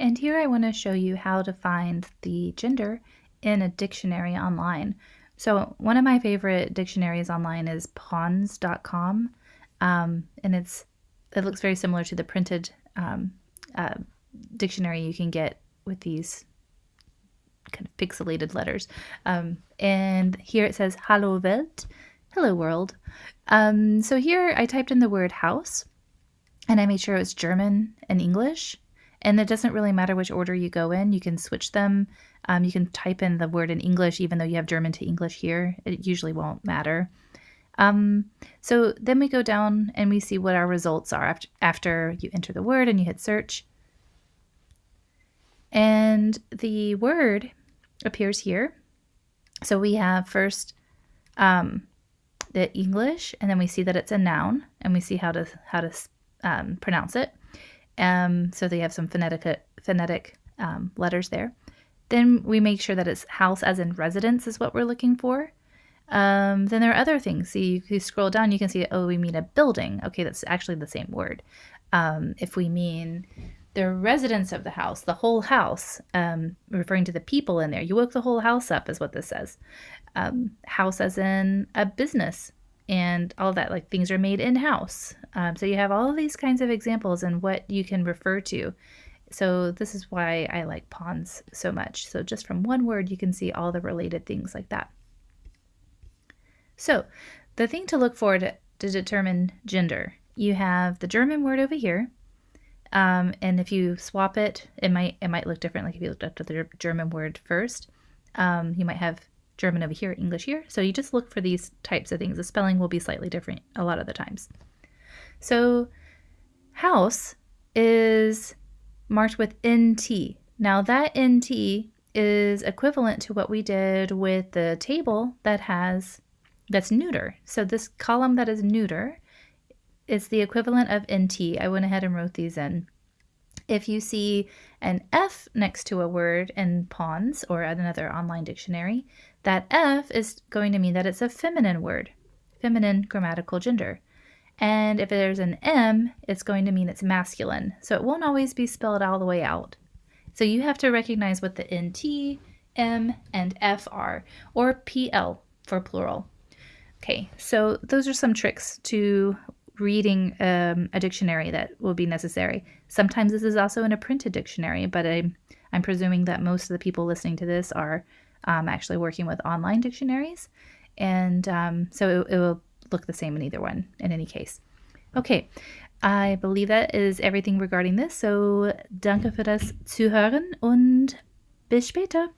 And here I want to show you how to find the gender in a dictionary online. So one of my favorite dictionaries online is pons.com, um, and it's it looks very similar to the printed um, uh, dictionary you can get with these kind of pixelated letters. Um, and here it says Hallo Welt, hello world. Um, so here I typed in the word house, and I made sure it was German and English. And it doesn't really matter which order you go in. You can switch them. Um, you can type in the word in English, even though you have German to English here. It usually won't matter. Um, so then we go down and we see what our results are after, after you enter the word and you hit search. And the word appears here. So we have first um, the English, and then we see that it's a noun, and we see how to how to um, pronounce it. Um, so they have some phonetic, phonetic um, letters there. Then we make sure that it's house as in residence is what we're looking for. Um, then there are other things. See, if you scroll down, you can see, oh, we mean a building. Okay, that's actually the same word. Um, if we mean the residents of the house, the whole house, um, referring to the people in there, you woke the whole house up, is what this says. Um, house as in a business and all that, like things are made in house. Um, so you have all these kinds of examples and what you can refer to. So this is why I like pons so much. So just from one word, you can see all the related things like that. So the thing to look for to, to determine gender, you have the German word over here. Um, and if you swap it, it might it might look different. Like if you looked up the German word first, um, you might have German over here, English here. So you just look for these types of things. The spelling will be slightly different a lot of the times. So house is marked with NT. Now that NT is equivalent to what we did with the table that has that's neuter. So this column that is neuter is the equivalent of NT. I went ahead and wrote these in. If you see an F next to a word in Pons or another online dictionary, that F is going to mean that it's a feminine word, feminine grammatical gender. And if there's an M, it's going to mean it's masculine. So it won't always be spelled all the way out. So you have to recognize what the NT, M, and F are, or PL for plural. Okay, so those are some tricks to reading um, a dictionary that will be necessary. Sometimes this is also in a printed dictionary, but I'm, I'm presuming that most of the people listening to this are um, actually working with online dictionaries. And um, so it, it will look the same in either one in any case. Okay, I believe that is everything regarding this. So danke für das Zuhören und bis später.